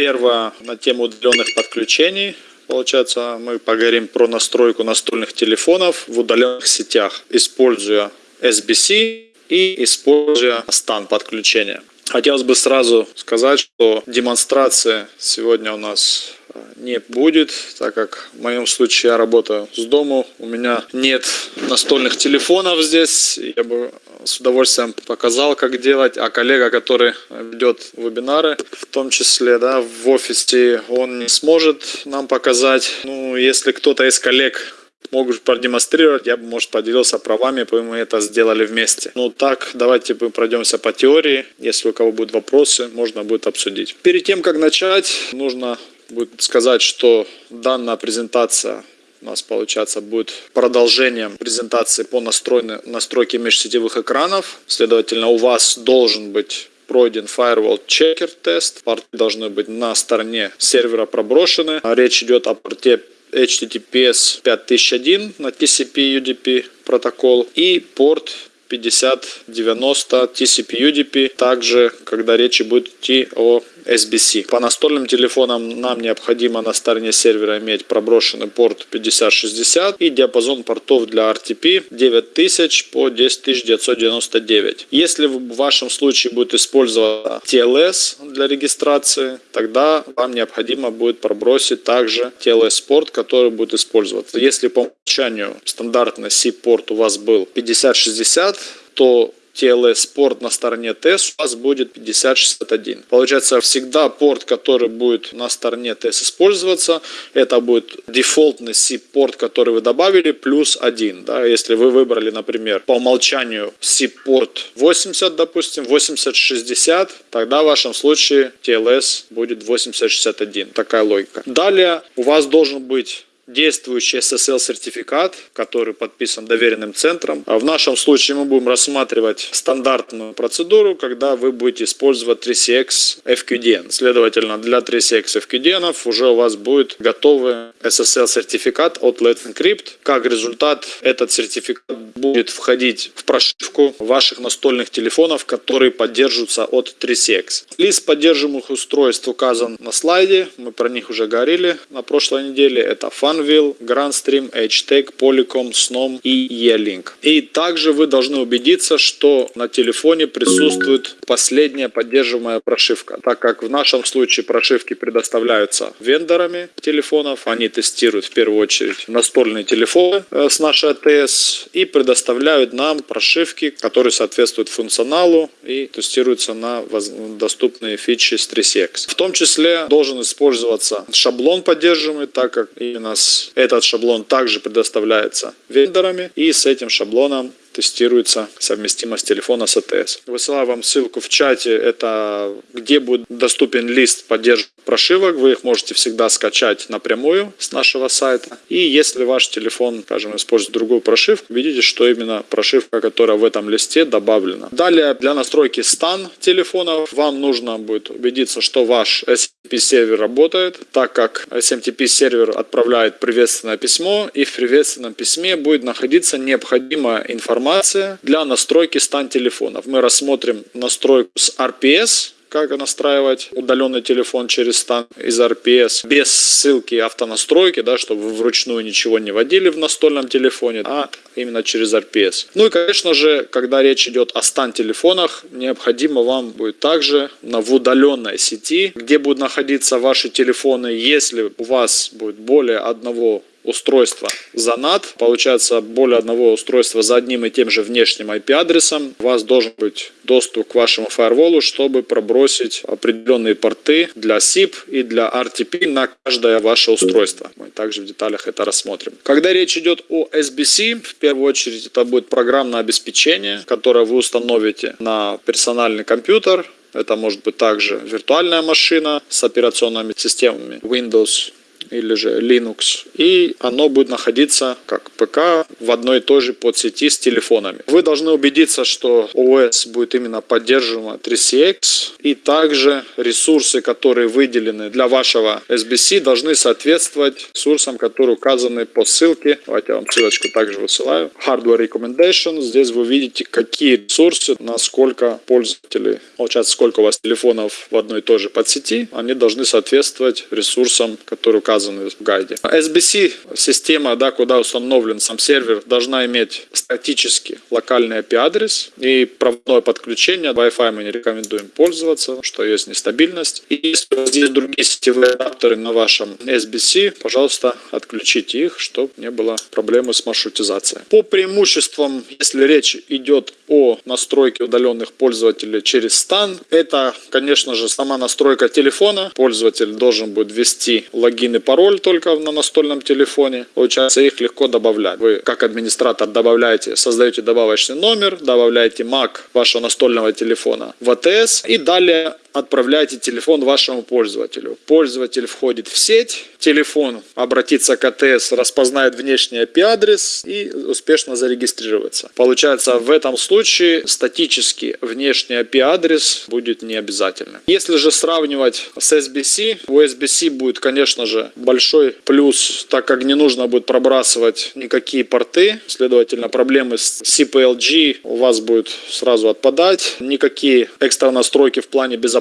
Первое на тему удаленных подключений. Получается, мы поговорим про настройку настольных телефонов в удаленных сетях, используя SBC и используя стан подключения. Хотелось бы сразу сказать, что демонстрация сегодня у нас не будет, так как в моем случае я работаю с дому, у меня нет настольных телефонов здесь, я бы с удовольствием показал, как делать, а коллега, который ведет вебинары, в том числе да, в офисе, он не сможет нам показать. Ну, если кто-то из коллег могут продемонстрировать, я бы, может, поделился правами, мы это сделали вместе. Ну так, давайте мы пройдемся по теории. Если у кого будут вопросы, можно будет обсудить. Перед тем, как начать, нужно будет сказать, что данная презентация у нас, получается, будет продолжением презентации по настройке межсетевых экранов. Следовательно, у вас должен быть пройден Firewall Checker тест. Порты должны быть на стороне сервера проброшены. Речь идет о порте HTTPS 5001 на TCP-UDP протокол и порт 5090 TCP-UDP, также когда речь будет идти о SBC. По настольным телефонам нам необходимо на стороне сервера иметь проброшенный порт 5060 и диапазон портов для RTP 9000 по 10999. Если в вашем случае будет использоваться TLS для регистрации, тогда вам необходимо будет пробросить также TLS порт, который будет использоваться. Если по умолчанию стандартный C-порт у вас был 5060, то TLS порт на стороне TES у вас будет 5061. Получается, всегда порт, который будет на стороне TES использоваться, это будет дефолтный C-порт, который вы добавили, плюс один. Да? Если вы выбрали, например, по умолчанию C-порт 80, допустим, 8060, тогда в вашем случае TLS будет 8061. Такая логика. Далее у вас должен быть действующий SSL-сертификат, который подписан доверенным центром. А в нашем случае мы будем рассматривать стандартную процедуру, когда вы будете использовать 3CX FQDN. Следовательно, для 3CX FQDN уже у вас будет готовый SSL-сертификат от Let's Encrypt. Как результат, этот сертификат будет входить в прошивку ваших настольных телефонов, которые поддерживаются от 3CX. Лист поддерживаемых устройств указан на слайде, мы про них уже говорили на прошлой неделе. Это Fun Anvil, GrandStream, HTEC, Polycom, Snom и E-Link. И также вы должны убедиться, что на телефоне присутствует последняя поддерживаемая прошивка. Так как в нашем случае прошивки предоставляются вендорами телефонов, они тестируют в первую очередь настольные телефоны э, с нашей АТС и предоставляют нам прошивки, которые соответствуют функционалу и тестируются на доступные фичи с 3CX. В том числе должен использоваться шаблон поддерживаемый, так как именно с этот шаблон также предоставляется вендорами, и с этим шаблоном тестируется совместимость телефона с АТС. Высылаю вам ссылку в чате, это где будет доступен лист поддержки прошивок, вы их можете всегда скачать напрямую с нашего сайта. И если ваш телефон, скажем, использует другую прошивку, видите, что именно прошивка, которая в этом листе добавлена. Далее для настройки стан телефонов вам нужно будет убедиться, что ваш SMTP сервер работает, так как SMTP сервер отправляет приветственное письмо, и в приветственном письме будет находиться необходимая информация информация для настройки стан телефонов. Мы рассмотрим настройку с RPS, как настраивать удаленный телефон через стан из RPS без ссылки автонастройки, да, чтобы вы вручную ничего не вводили в настольном телефоне, а именно через RPS. Ну и, конечно же, когда речь идет о стан телефонах, необходимо вам будет также на в удаленной сети, где будут находиться ваши телефоны, если у вас будет более одного устройства за NAT, получается более одного устройства за одним и тем же внешним IP-адресом, у вас должен быть доступ к вашему фаерволу, чтобы пробросить определенные порты для SIP и для RTP на каждое ваше устройство. Мы также в деталях это рассмотрим. Когда речь идет о SBC, в первую очередь это будет программное обеспечение, которое вы установите на персональный компьютер, это может быть также виртуальная машина с операционными системами Windows или же Linux. И оно будет находиться как ПК в одной и той же подсети с телефонами. Вы должны убедиться, что ОС будет именно поддерживаема 3CX и также ресурсы, которые выделены для вашего SBC, должны соответствовать ресурсам, которые указаны по ссылке. Давайте я вам ссылочку также высылаю. Hardware Recommendation. Здесь вы видите, какие ресурсы, насколько пользователей, получается, сколько у вас телефонов в одной и той же подсети, они должны соответствовать ресурсам, которые указаны в гайде. SBC система, да, куда установлен сам сервер, должна иметь статический локальный IP-адрес и проводное подключение. Wi-Fi мы не рекомендуем пользоваться, что есть нестабильность. И если у вас есть другие сетевые адаптеры на вашем SBC, пожалуйста, отключите их, чтобы не было проблемы с маршрутизацией. По преимуществам, если речь идет о настройке удаленных пользователей через стан, это, конечно же, сама настройка телефона. Пользователь должен будет ввести логин и пароль только на настольном телефоне. Получается, их легко добавлять. Вы, как администратор, добавляете, создаете добавочный номер, добавляете MAC вашего настольного телефона в АТС и далее отправляете телефон вашему пользователю. Пользователь входит в сеть, телефон обратится к АТС, распознает внешний IP-адрес и успешно зарегистрируется. Получается, в этом случае статический внешний IP-адрес будет не обязательным. Если же сравнивать с SBC, у SBC будет, конечно же, большой плюс, так как не нужно будет пробрасывать никакие порты, следовательно, проблемы с CPLG у вас будут сразу отпадать, никакие экстра настройки в плане безопасности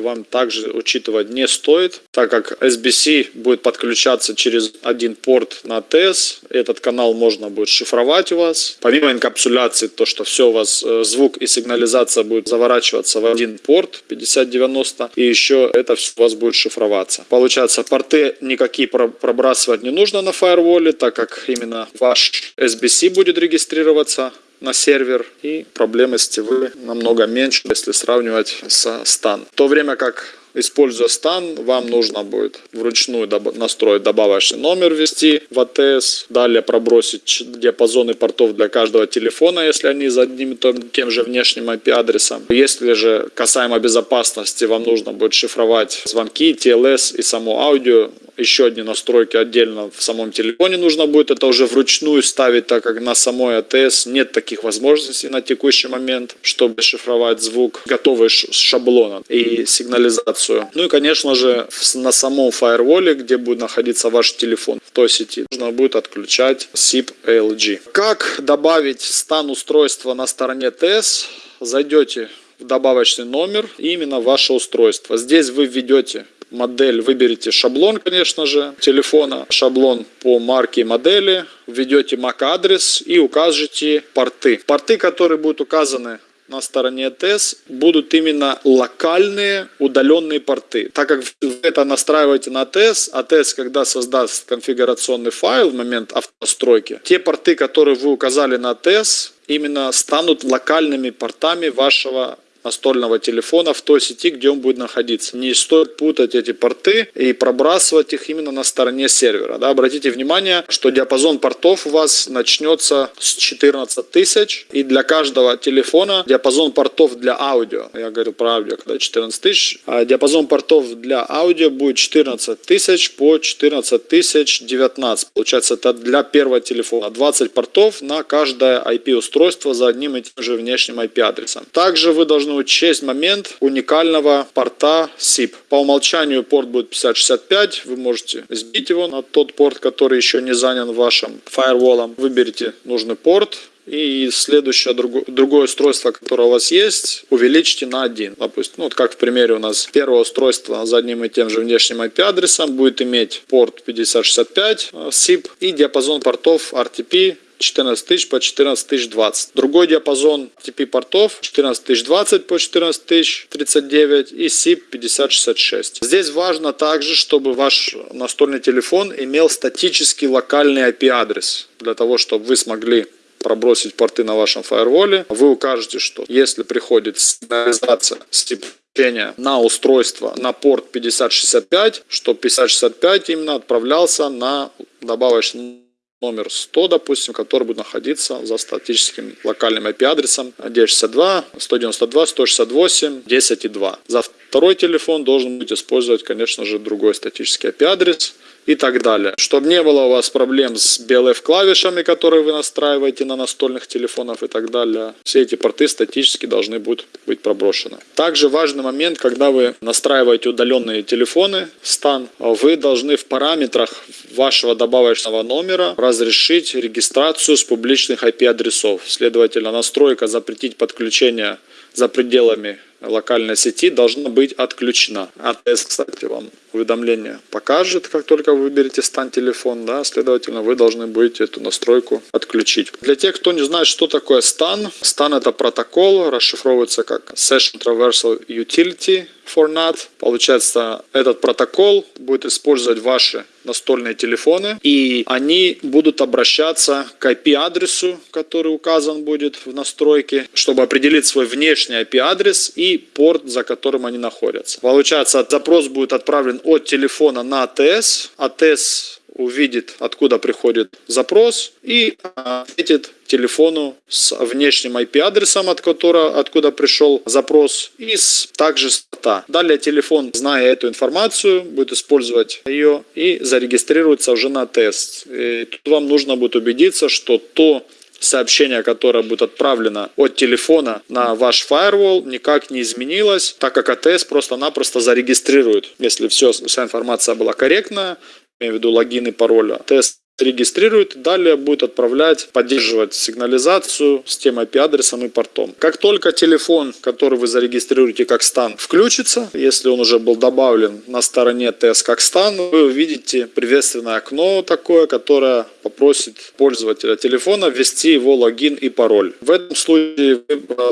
вам также учитывать не стоит, так как SBC будет подключаться через один порт на ATS. Этот канал можно будет шифровать у вас. Помимо инкапсуляции, то, что все у вас э, звук и сигнализация будет заворачиваться в один порт 5090, и еще это все у вас будет шифроваться. Получается, порты никакие пробрасывать не нужно на фаерволе, так как именно ваш SBC будет регистрироваться на сервер и проблемы с ТВ намного меньше, если сравнивать с стан. В то время как Используя стан, вам нужно будет вручную настроить добавочный номер, ввести в АТС, далее пробросить диапазоны портов для каждого телефона, если они за одним и тем же внешним IP-адресом. Если же касаемо безопасности, вам нужно будет шифровать звонки, TLS и само аудио, еще одни настройки отдельно в самом телефоне нужно будет. Это уже вручную ставить, так как на самой АТС нет таких возможностей на текущий момент, чтобы шифровать звук, готовый шаблона и сигнализацию. Ну и, конечно же, на самом фаерволе, где будет находиться ваш телефон в той сети, нужно будет отключать SIP ALG. Как добавить стан устройства на стороне ТС? Зайдете в добавочный номер именно ваше устройство. Здесь вы введете модель, выберите шаблон, конечно же, телефона, шаблон по марке и модели, введете MAC-адрес и укажете порты. Порты, которые будут указаны на стороне АТС будут именно локальные удаленные порты. Так как вы это настраиваете на АТС, АТС, когда создаст конфигурационный файл в момент автостройки, те порты, которые вы указали на АТС, именно станут локальными портами вашего настольного телефона в той сети, где он будет находиться. Не стоит путать эти порты и пробрасывать их именно на стороне сервера. Да, обратите внимание, что диапазон портов у вас начнется с 14 тысяч, и для каждого телефона диапазон портов для аудио, я говорю про аудио, когда 14 тысяч, а диапазон портов для аудио будет 14 тысяч по 14 тысяч 19. Получается, это для первого телефона. 20 портов на каждое IP-устройство за одним и тем же внешним IP-адресом. Также вы должны должны учесть момент уникального порта SIP. По умолчанию порт будет 5065, вы можете сбить его на тот порт, который еще не занят вашим фаерволом. Выберите нужный порт, и следующее другое, другое устройство, которое у вас есть, увеличьте на один. Допустим, ну, вот как в примере у нас первое устройство с одним и тем же внешним IP-адресом будет иметь порт 5065 SIP э, и диапазон портов RTP 14 тысяч по 14 тысяч 20. Другой диапазон TP портов 14 тысяч 20 по 14 тысяч 39 и SIP 5066. Здесь важно также, чтобы ваш настольный телефон имел статический локальный IP-адрес, для того, чтобы вы смогли пробросить порты на вашем фаерволе. Вы укажете, что если приходит сигнализация SIP на устройство на порт 5065, что 5065 именно отправлялся на добавочный номер 100, допустим, который будет находиться за статическим локальным IP-адресом 962, 192, 168, 10 и 2. За второй телефон должен быть использовать, конечно же, другой статический IP-адрес. И так далее. Чтобы не было у вас проблем с BLF клавишами, которые вы настраиваете на настольных телефонах и так далее. Все эти порты статически должны будут быть проброшены. Также важный момент, когда вы настраиваете удаленные телефоны, стан, вы должны в параметрах вашего добавочного номера разрешить регистрацию с публичных IP-адресов. Следовательно, настройка запретить подключение за пределами локальной сети должна быть отключена. АТС, кстати, вам уведомление покажет, как только вы выберете стан телефон, да, следовательно, вы должны будете эту настройку отключить. Для тех, кто не знает, что такое стан, стан это протокол, расшифровывается как Session Traversal Utility for NAT. Получается, этот протокол будет использовать ваши настольные телефоны, и они будут обращаться к IP-адресу, который указан будет в настройке, чтобы определить свой внешний IP-адрес и порт, за которым они находятся. Получается, запрос будет отправлен от телефона на АТС. АТС увидит, откуда приходит запрос и ответит телефону с внешним IP-адресом, от которого, откуда пришел запрос, и с, также с порта. Далее телефон, зная эту информацию, будет использовать ее и зарегистрируется уже на тест. И тут вам нужно будет убедиться, что то сообщение, которое будет отправлено от телефона на ваш firewall, никак не изменилось, так как АТС просто-напросто зарегистрирует. Если все, вся информация была корректная, имею в виду логин и пароль, АТС регистрирует, далее будет отправлять, поддерживать сигнализацию с тем IP-адресом и портом. Как только телефон, который вы зарегистрируете как стан, включится, если он уже был добавлен на стороне TS как стан, вы увидите приветственное окно такое, которое попросит пользователя телефона ввести его логин и пароль. В этом случае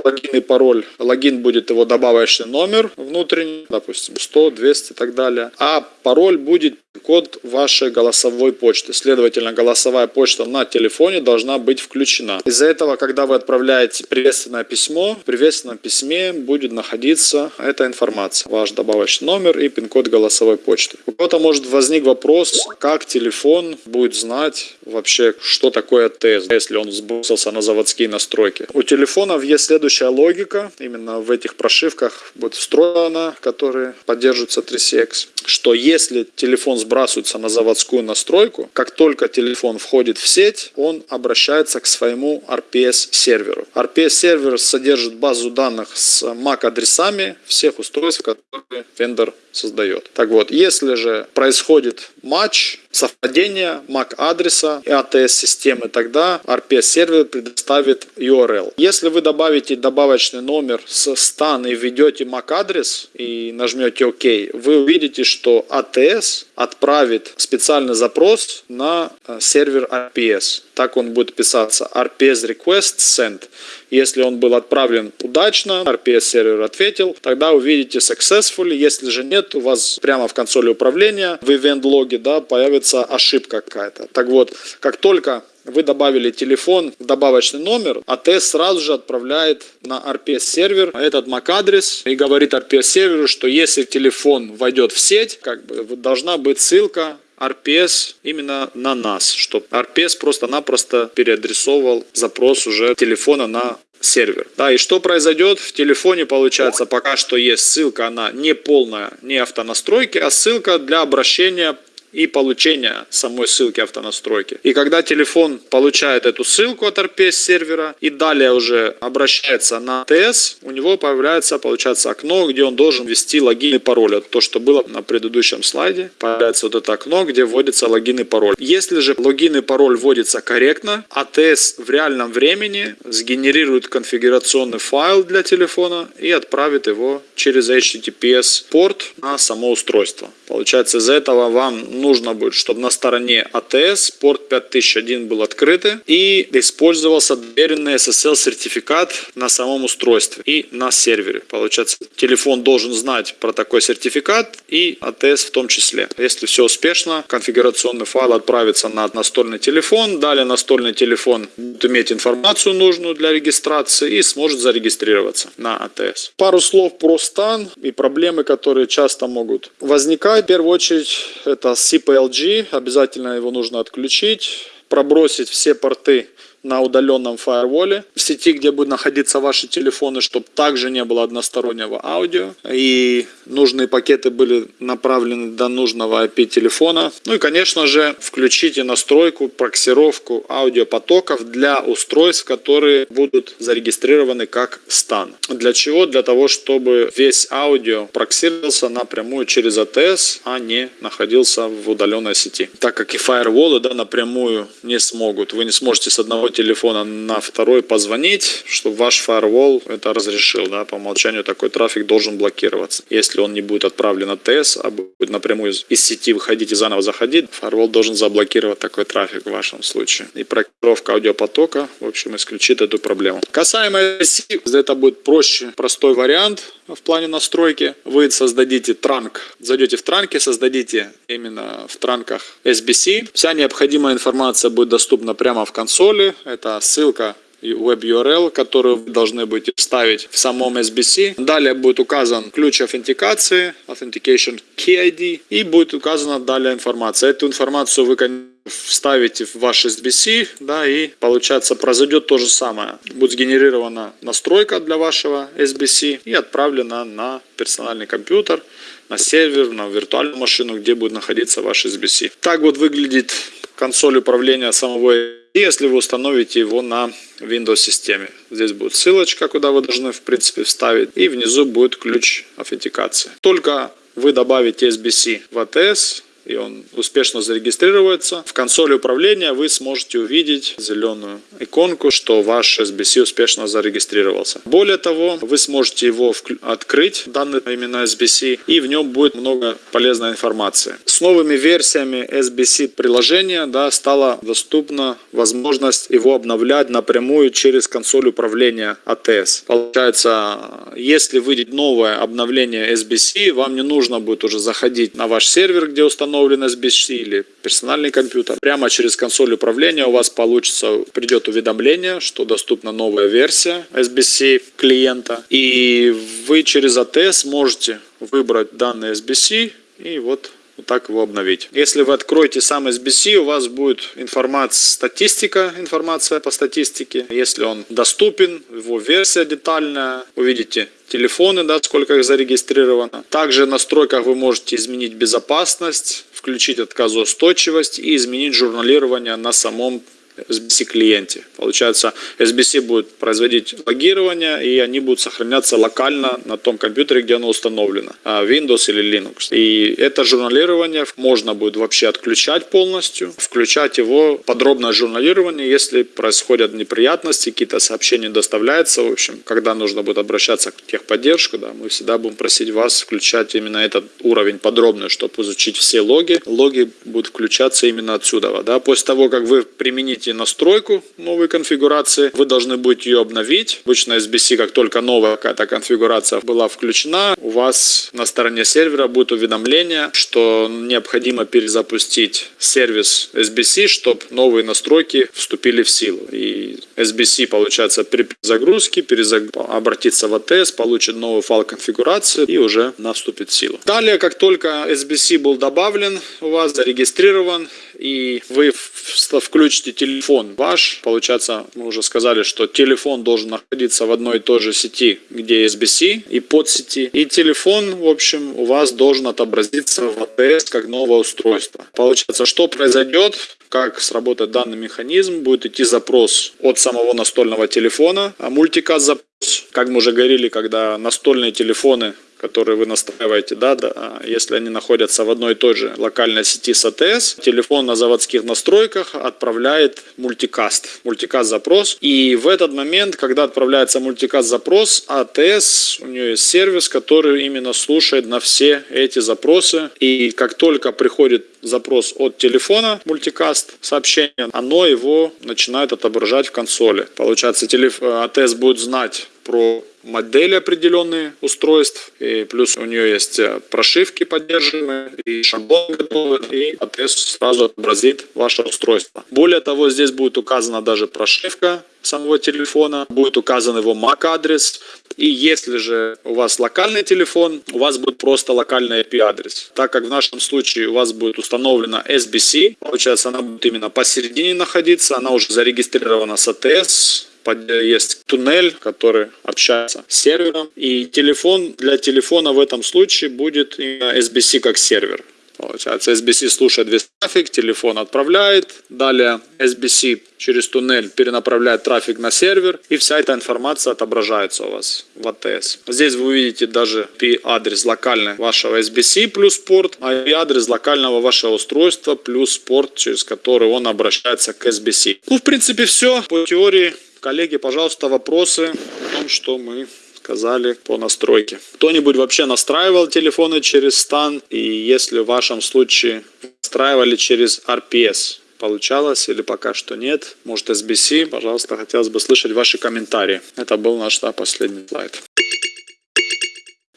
логин и пароль, логин будет его добавочный номер внутренний, допустим 100, 200 и так далее, а пароль будет код вашей голосовой почты. Следовательно, голосовая почта на телефоне должна быть включена. Из-за этого, когда вы отправляете приветственное письмо, в приветственном письме будет находиться эта информация. Ваш добавочный номер и пин-код голосовой почты. У кого-то может возник вопрос, как телефон будет знать вообще, что такое ТС, если он сбросился на заводские настройки. У телефонов есть следующая логика. Именно в этих прошивках будет встроена, которые поддерживаются 3CX, что если телефон сбрасывается на заводскую настройку, как только телефон входит в сеть, он обращается к своему RPS-серверу. RPS-сервер содержит базу данных с MAC-адресами всех устройств, которые вендор создает. Так вот, если же происходит матч, совпадение MAC-адреса и ATS-системы, тогда RPS-сервер предоставит URL. Если вы добавите добавочный номер с стан и введете MAC-адрес и нажмете ОК, вы увидите, что ATS отправит специальный запрос на э, сервер RPS. Так он будет писаться RPS Request Send. Если он был отправлен удачно, RPS сервер ответил, тогда увидите successfully. Если же нет, у вас прямо в консоли управления в event логе да, появится ошибка какая-то. Так вот, как только вы добавили телефон в добавочный номер, АТС сразу же отправляет на RPS сервер этот MAC-адрес и говорит RPS серверу, что если телефон войдет в сеть, как бы должна быть ссылка RPS именно на нас, чтобы RPS просто-напросто переадресовал запрос уже телефона на сервер. Да, и что произойдет? В телефоне получается пока что есть ссылка, она не полная, не автонастройки, а ссылка для обращения и получения самой ссылки автонастройки. И когда телефон получает эту ссылку от RPS сервера и далее уже обращается на ТС, у него появляется, получается, окно, где он должен ввести логин и пароль. То, что было на предыдущем слайде. Появляется вот это окно, где вводится логин и пароль. Если же логин и пароль вводится корректно, АТС в реальном времени сгенерирует конфигурационный файл для телефона и отправит его через HTTPS порт на само устройство. Получается, из-за этого вам нужно будет, чтобы на стороне АТС порт 5001 был открытый и использовался доверенный SSL сертификат на самом устройстве и на сервере. Получается, телефон должен знать про такой сертификат и АТС в том числе. Если все успешно, конфигурационный файл отправится на настольный телефон, далее настольный телефон будет иметь информацию нужную для регистрации и сможет зарегистрироваться на АТС. Пару слов про стан и проблемы, которые часто могут возникать. В первую очередь, это CPLG, обязательно его нужно отключить, пробросить все порты на удаленном фаерволе в сети, где будут находиться ваши телефоны, чтобы также не было одностороннего аудио. И нужные пакеты были направлены до нужного IP телефона. Ну и, конечно же, включите настройку, проксировку аудиопотоков для устройств, которые будут зарегистрированы как стан. Для чего? Для того, чтобы весь аудио проксировался напрямую через ATS, а не находился в удаленной сети. Так как и фаерволы да, напрямую не смогут. Вы не сможете с одного телефона на второй позвонить, чтобы ваш фаервол это разрешил. Да, по умолчанию такой трафик должен блокироваться. Если он не будет отправлен ATS, а будет напрямую из сети выходить и заново заходить, фаервол должен заблокировать такой трафик в вашем случае. И проектировка аудиопотока, в общем, исключит эту проблему. Касаемо SC, это будет проще, простой вариант в плане настройки. Вы создадите транк, зайдете в транки, создадите именно в транках SBC. Вся необходимая информация будет доступна прямо в консоли. Это ссылка web URL, которую вы должны будете вставить в самом SBC. Далее будет указан ключ аутентикации, Authentication Key ID, и будет указана далее информация. Эту информацию вы, вставите в ваш SBC, да, и получается произойдет то же самое. Будет сгенерирована настройка для вашего SBC и отправлена на персональный компьютер, на сервер, на виртуальную машину, где будет находиться ваш SBC. Так вот выглядит консоль управления самого если вы установите его на Windows системе. Здесь будет ссылочка, куда вы должны в принципе вставить. И внизу будет ключ аутентикации. Только вы добавите SBC в ATS, и он успешно зарегистрируется, в консоли управления вы сможете увидеть зеленую иконку, что ваш SBC успешно зарегистрировался. Более того, вы сможете его открыть, данный именно SBC, и в нем будет много полезной информации. С новыми версиями SBC приложения да, стала доступна возможность его обновлять напрямую через консоль управления ATS. Получается, если выйдет новое обновление SBC, вам не нужно будет уже заходить на ваш сервер, где установлен установлен SBC или персональный компьютер, прямо через консоль управления у вас получится, придет уведомление, что доступна новая версия SBC клиента, и вы через ATS можете выбрать данный SBC и вот вот так его обновить. Если вы откроете сам SBC, у вас будет информация, статистика, информация по статистике. Если он доступен, его версия детальная, увидите телефоны, да, сколько их зарегистрировано. Также в настройках вы можете изменить безопасность, включить отказоустойчивость и изменить журналирование на самом SBC клиенте. Получается, SBC будет производить логирование, и они будут сохраняться локально на том компьютере, где оно установлено, а, Windows или Linux. И это журналирование можно будет вообще отключать полностью, включать его подробное журналирование, если происходят неприятности, какие-то сообщения доставляются, в общем, когда нужно будет обращаться к техподдержку, да, мы всегда будем просить вас включать именно этот уровень подробный, чтобы изучить все логи. Логи будут включаться именно отсюда. Да. После того, как вы примените вводите настройку новой конфигурации, вы должны будете ее обновить. Обычно SBC, как только новая какая-то конфигурация была включена, у вас на стороне сервера будет уведомление, что необходимо перезапустить сервис SBC, чтобы новые настройки вступили в силу. И SBC, получается, при загрузке перезаг... обратится в ATS, получит новый файл конфигурации и уже она вступит в силу. Далее, как только SBC был добавлен, у вас зарегистрирован, и вы включите телефон ваш, получается, мы уже сказали, что телефон должен находиться в одной и той же сети, где SBC и под сети, и телефон, в общем, у вас должен отобразиться в ATS как новое устройство. Получается, что произойдет, как сработает данный механизм, будет идти запрос от самого настольного телефона, а мультикаст запрос, как мы уже говорили, когда настольные телефоны которые вы настраиваете, да, да, а если они находятся в одной и той же локальной сети с АТС, телефон на заводских настройках отправляет мультикаст, мультикаст запрос. И в этот момент, когда отправляется мультикаст запрос, АТС, у нее есть сервис, который именно слушает на все эти запросы. И как только приходит запрос от телефона, мультикаст, сообщение, оно его начинает отображать в консоли. Получается, телеф... АТС будет знать про модели определенные устройств, и плюс у нее есть э, прошивки поддерживаемые, и шаблон готовый, и АТС сразу отобразит ваше устройство. Более того, здесь будет указана даже прошивка самого телефона, будет указан его MAC-адрес, и если же у вас локальный телефон, у вас будет просто локальный IP-адрес. Так как в нашем случае у вас будет установлена SBC, получается она будет именно посередине находиться, она уже зарегистрирована с ATS, есть туннель, который общается с сервером. И телефон для телефона в этом случае будет SBC как сервер. Получается, SBC слушает весь трафик, телефон отправляет, далее SBC через туннель перенаправляет трафик на сервер, и вся эта информация отображается у вас в ATS. Здесь вы увидите даже IP-адрес локальный вашего SBC плюс порт, а IP-адрес локального вашего устройства плюс порт, через который он обращается к SBC. Ну, в принципе, все по теории. Коллеги, пожалуйста, вопросы о том, что мы сказали по настройке. Кто-нибудь вообще настраивал телефоны через стан? И если в вашем случае настраивали через RPS, получалось или пока что нет? Может SBC? Пожалуйста, хотелось бы слышать ваши комментарии. Это был наш да, последний слайд.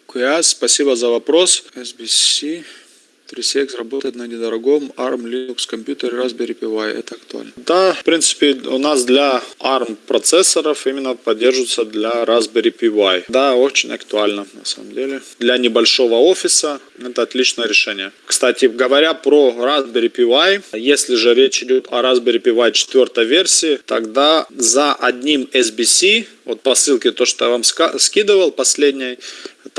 QS, спасибо за вопрос. SBC. 3CX работает на недорогом ARM Linux компьютере Raspberry Pi. Это актуально? Да, в принципе, у нас для ARM процессоров именно поддерживается для Raspberry Pi. Да, очень актуально на самом деле. Для небольшого офиса это отличное решение. Кстати, говоря про Raspberry Pi, если же речь идет о Raspberry Pi 4 версии, тогда за одним SBC, вот по ссылке, то, что я вам скидывал последней,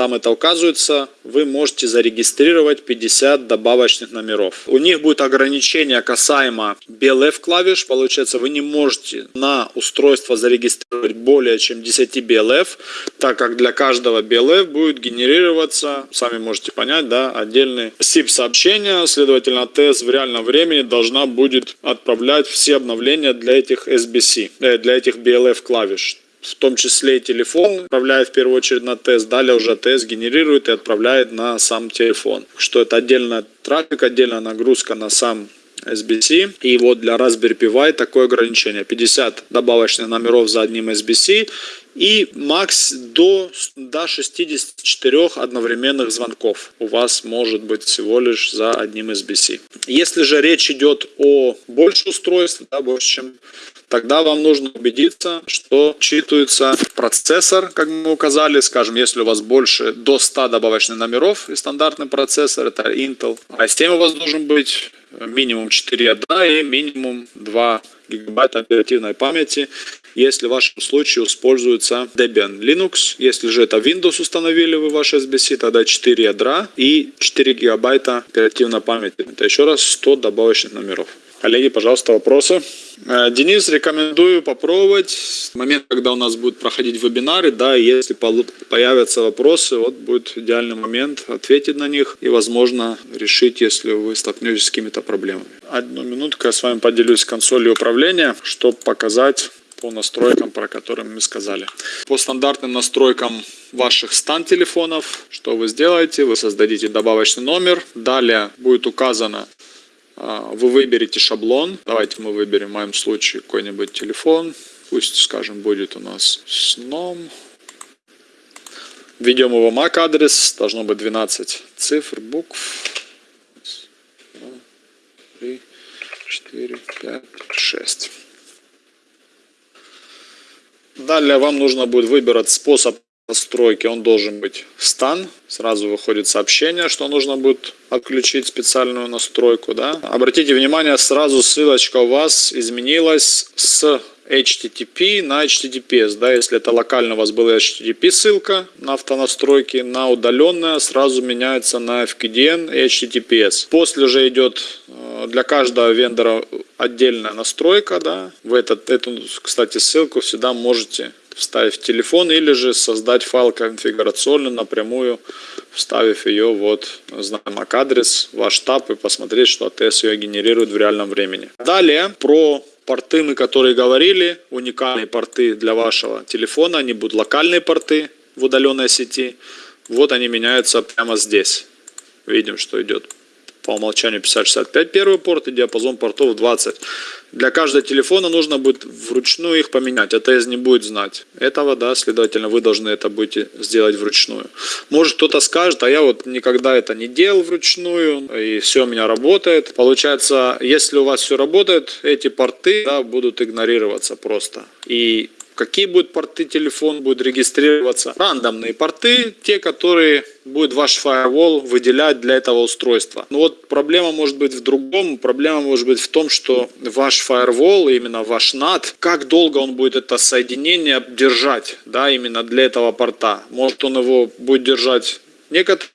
там это указывается, вы можете зарегистрировать 50 добавочных номеров. У них будет ограничение касаемо BLF клавиш, получается вы не можете на устройство зарегистрировать более чем 10 BLF, так как для каждого BLF будет генерироваться, сами можете понять, да, отдельный SIP сообщения, следовательно TS в реальном времени должна будет отправлять все обновления для этих SBC, э, для этих BLF клавиш в том числе телефон, отправляет в первую очередь на тест, далее уже тест генерирует и отправляет на сам телефон. Что это отдельно трафик, отдельная нагрузка на сам SBC. И вот для Raspberry Pi такое ограничение. 50 добавочных номеров за одним SBC и макс до, до 64 одновременных звонков у вас может быть всего лишь за одним SBC. Если же речь идет о больше устройств, да, больше чем тогда вам нужно убедиться, что читается процессор, как мы указали, скажем, если у вас больше до 100 добавочных номеров и стандартный процессор, это Intel, а система у вас должен быть минимум 4 ядра и минимум 2 гигабайта оперативной памяти, если в вашем случае используется Debian Linux. Если же это Windows установили вы ваш SBC, тогда 4 ядра и 4 гигабайта оперативной памяти. Это еще раз 100 добавочных номеров. Коллеги, пожалуйста, вопросы. Э, Денис, рекомендую попробовать. Момент, когда у нас будут проходить вебинары, да, если появятся вопросы, вот будет идеальный момент ответить на них и, возможно, решить, если вы столкнетесь с какими-то проблемами. Одну минутку я с вами поделюсь консолью управления, чтобы показать по настройкам, про которые мы сказали. По стандартным настройкам ваших стан телефонов, что вы сделаете? Вы создадите добавочный номер. Далее будет указано вы выберете шаблон. Давайте мы выберем в моем случае какой-нибудь телефон. Пусть, скажем, будет у нас сном. Введем его MAC адрес. Должно быть 12 цифр, букв. 3, 4, 5, 6. Далее вам нужно будет выбрать способ настройки, он должен быть стан. Сразу выходит сообщение, что нужно будет отключить специальную настройку. Да? Обратите внимание, сразу ссылочка у вас изменилась с HTTP на HTTPS. Да? Если это локально у вас была HTTP ссылка на автонастройки, на удаленная сразу меняется на FQDN и HTTPS. После же идет э, для каждого вендора отдельная настройка. Да? Вы этот, эту, кстати, ссылку всегда можете вставить в телефон или же создать файл конфигурационный напрямую, вставив ее вот, знаем MAC-адрес, ваш штаб и посмотреть, что ATS ее генерирует в реальном времени. Далее про порты мы, которые говорили, уникальные порты для вашего телефона, они будут локальные порты в удаленной сети. Вот они меняются прямо здесь. Видим, что идет по умолчанию 5065 первый порт и диапазон портов 20. Для каждого телефона нужно будет вручную их поменять. АТС не будет знать этого, да, следовательно, вы должны это будете сделать вручную. Может кто-то скажет, а я вот никогда это не делал вручную, и все у меня работает. Получается, если у вас все работает, эти порты да, будут игнорироваться просто. И какие будут порты телефон будет регистрироваться. Рандомные порты, те, которые будет ваш фаервол выделять для этого устройства. Но вот проблема может быть в другом. Проблема может быть в том, что ваш фаервол, именно ваш NAT, как долго он будет это соединение держать, да, именно для этого порта. Может он его будет держать некоторое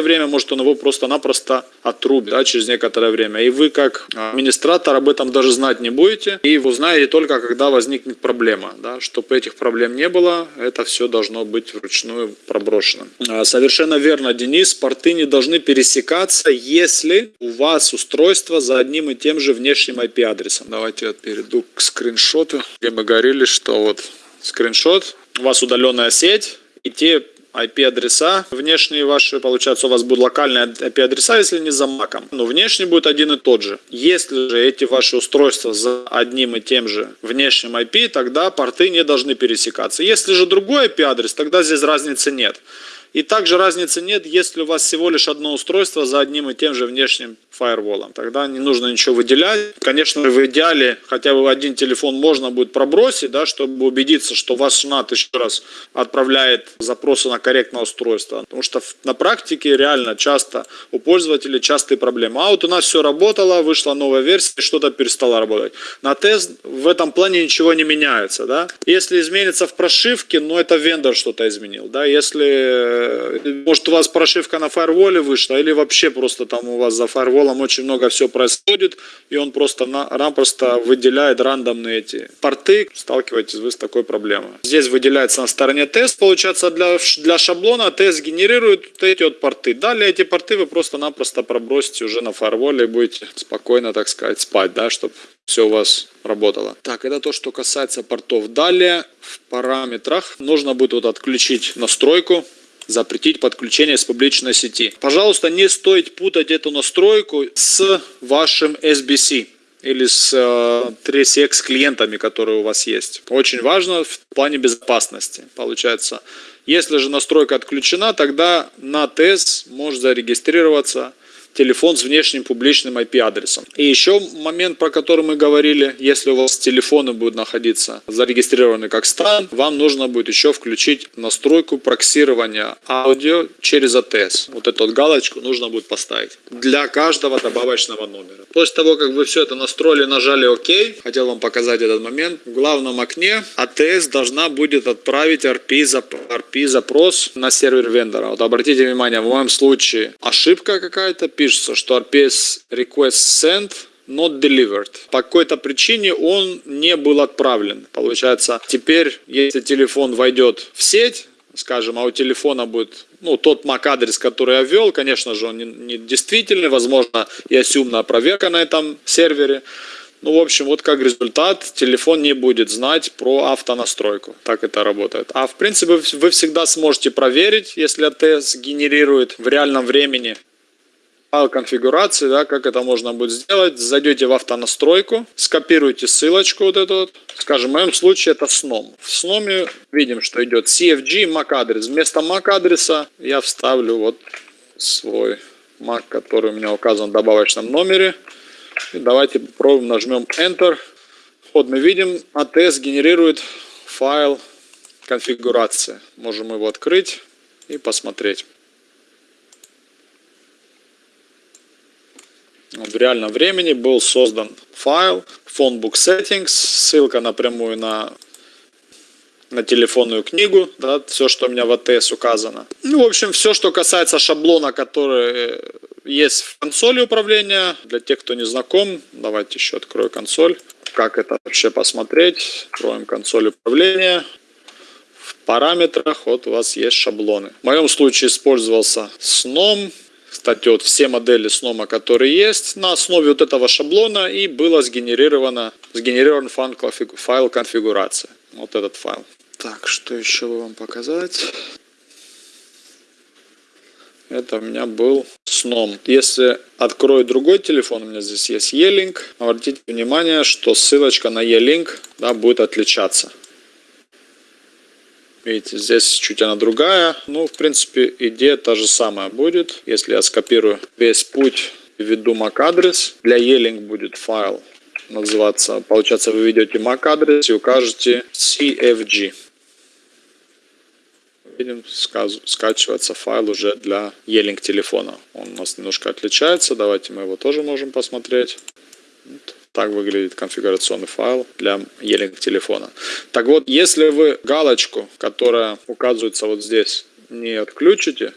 время, может он его просто-напросто отрубит да, через некоторое время. И вы как администратор об этом даже знать не будете. И вы узнаете только, когда возникнет проблема. Да. Чтобы этих проблем не было, это все должно быть вручную проброшено. А, совершенно верно, Денис. Порты не должны пересекаться, если у вас устройство за одним и тем же внешним IP-адресом. Давайте я перейду к скриншоту, где мы говорили, что вот скриншот. У вас удаленная сеть, и те IP-адреса. Внешние ваши, получается, у вас будут локальные IP-адреса, если не за маком. Но внешний будет один и тот же. Если же эти ваши устройства за одним и тем же внешним IP, тогда порты не должны пересекаться. Если же другой IP-адрес, тогда здесь разницы нет. И также разницы нет, если у вас всего лишь одно устройство за одним и тем же внешним фаерволом. Тогда не нужно ничего выделять. Конечно, в идеале хотя бы один телефон можно будет пробросить, да, чтобы убедиться, что ваш NAT еще раз отправляет запросы на корректное устройство. Потому что на практике реально часто у пользователей частые проблемы. А вот у нас все работало, вышла новая версия, что-то перестало работать. На тест в этом плане ничего не меняется. Да? Если изменится в прошивке, ну это вендор что-то изменил. Да? Если может у вас прошивка на фаерволе вышла, или вообще просто там у вас за фаерволом очень много все происходит, и он просто-напросто выделяет рандомные эти порты, сталкиваетесь вы с такой проблемой. Здесь выделяется на стороне тест, получается для, для шаблона тест генерирует вот эти вот порты. Далее эти порты вы просто-напросто пробросите уже на фаерволе и будете спокойно, так сказать, спать, да, чтобы все у вас работало. Так, это то, что касается портов. Далее в параметрах нужно будет вот отключить настройку запретить подключение с публичной сети. Пожалуйста, не стоит путать эту настройку с вашим SBC или с э, 3CX клиентами, которые у вас есть. Очень важно в плане безопасности. Получается, если же настройка отключена, тогда на ТС может зарегистрироваться телефон с внешним публичным IP-адресом. И еще момент, про который мы говорили, если у вас телефоны будут находиться зарегистрированы как стан, вам нужно будет еще включить настройку проксирования аудио через ATS. Вот эту вот галочку нужно будет поставить для каждого добавочного номера. После того, как вы все это настроили, нажали ОК, хотел вам показать этот момент, в главном окне ATS должна будет отправить RP, запрос на сервер вендора. Вот обратите внимание, в моем случае ошибка какая-то, пишется, что RPS request sent not delivered. По какой-то причине он не был отправлен. Получается, теперь, если телефон войдет в сеть, скажем, а у телефона будет ну, тот MAC-адрес, который я ввел, конечно же, он не, не действительный, возможно, и асюмная проверка на этом сервере. Ну, в общем, вот как результат, телефон не будет знать про автонастройку. Так это работает. А в принципе, вы всегда сможете проверить, если ATS генерирует в реальном времени конфигурации, да, как это можно будет сделать. Зайдете в автонастройку, скопируете ссылочку вот эту вот. Скажем, в моем случае это сном. В сноме видим, что идет CFG MAC адрес. Вместо MAC адреса я вставлю вот свой MAC, который у меня указан в добавочном номере. И давайте попробуем, нажмем Enter. Вот мы видим, ATS генерирует файл конфигурации. Можем его открыть и посмотреть. В реальном времени был создан файл phonebook settings, ссылка напрямую на, на телефонную книгу, да, все, что у меня в АТС указано. Ну, в общем, все, что касается шаблона, который есть в консоли управления. Для тех, кто не знаком, давайте еще открою консоль. Как это вообще посмотреть? Откроем консоль управления. В параметрах вот у вас есть шаблоны. В моем случае использовался сном кстати, вот все модели снома, которые есть, на основе вот этого шаблона и было сгенерировано, сгенерирован файл конфигурации. Вот этот файл. Так, что еще вам показать? Это у меня был сном. Если открою другой телефон, у меня здесь есть E-Link, обратите внимание, что ссылочка на E-Link да, будет отличаться. Видите, здесь чуть она другая. Ну, в принципе, идея та же самая будет. Если я скопирую весь путь введу MAC-адрес, для E-Link будет файл называться. Получается, вы ведете MAC-адрес и укажете CFG. Видим, скачивается файл уже для E-Link телефона. Он у нас немножко отличается. Давайте мы его тоже можем посмотреть. Так выглядит конфигурационный файл для E-Link телефона. Так вот, если вы галочку, которая указывается вот здесь, не отключите,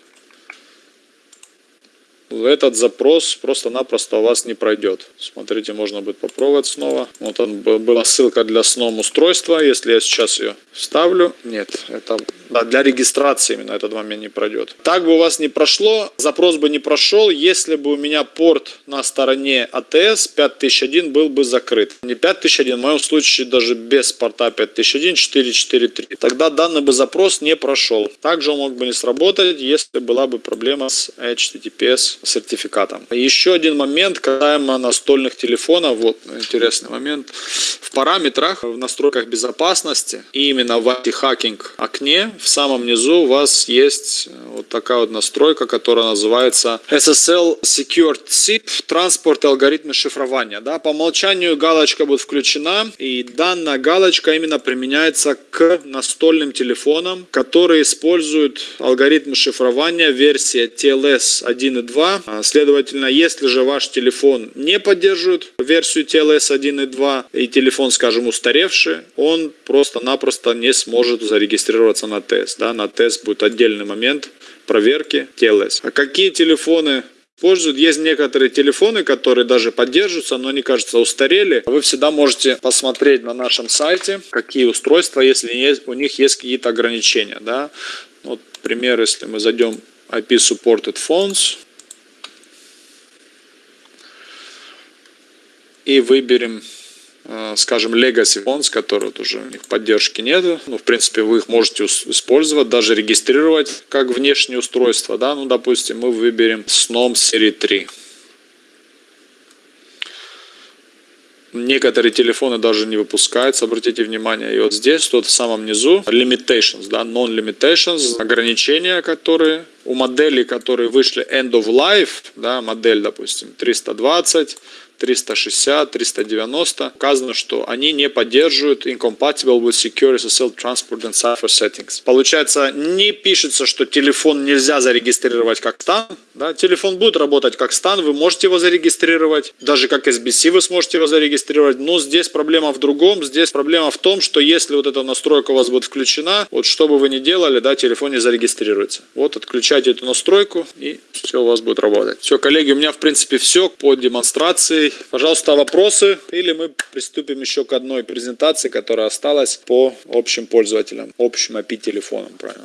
этот запрос просто-напросто у вас не пройдет. Смотрите, можно будет попробовать снова. Вот он, была ссылка для сном устройства. Если я сейчас ее вставлю, нет, это да, для регистрации именно этот момент не пройдет. Так бы у вас не прошло, запрос бы не прошел, если бы у меня порт на стороне ATS 5001 был бы закрыт. Не 5001, в моем случае даже без порта 5001 443. Тогда данный бы запрос не прошел. Также он мог бы не сработать, если была бы проблема с HTTPS сертификатом. Еще один момент касаемо настольных телефонов. Вот интересный момент. В параметрах, в настройках безопасности, именно в антихакинг окне, в самом низу у вас есть вот такая вот настройка, которая называется SSL Secured SIP, транспорт и алгоритмы шифрования. Да, по умолчанию галочка будет включена, и данная галочка именно применяется к настольным телефонам, которые используют алгоритмы шифрования версии TLS 1.2 а, следовательно, если же ваш телефон не поддерживает версию TLS 1.2 и телефон, скажем, устаревший, он просто-напросто не сможет зарегистрироваться на тест. Да? На тест будет отдельный момент проверки TLS. А какие телефоны используют. Есть некоторые телефоны, которые даже поддерживаются, но они, кажется, устарели. Вы всегда можете посмотреть на нашем сайте, какие устройства, если у них есть какие-то ограничения. Да? Вот пример, если мы зайдем IP Supported Phones, и выберем, скажем, Legacy Phones, которые вот уже у них поддержки нету. Ну, в принципе, вы их можете использовать, даже регистрировать как внешнее устройство. Да? Ну, допустим, мы выберем Snom серии 3. Некоторые телефоны даже не выпускаются, обратите внимание. И вот здесь, тут в самом низу, limitations, да, non-limitations, ограничения, которые у моделей, которые вышли end of life, да, модель, допустим, 320, 360, 390 указано, что они не поддерживают incompatible with secure SSL transport and cipher settings. Получается, не пишется, что телефон нельзя зарегистрировать как стан. Да? Телефон будет работать как стан, вы можете его зарегистрировать. Даже как SBC вы сможете его зарегистрировать. Но здесь проблема в другом. Здесь проблема в том, что если вот эта настройка у вас будет включена, вот что бы вы ни делали, да, телефон не зарегистрируется. Вот отключайте эту настройку и все у вас будет работать. Все, коллеги, у меня в принципе все по демонстрации Пожалуйста, вопросы или мы приступим еще к одной презентации, которая осталась по общим пользователям, общим IP-телефонам, правильно?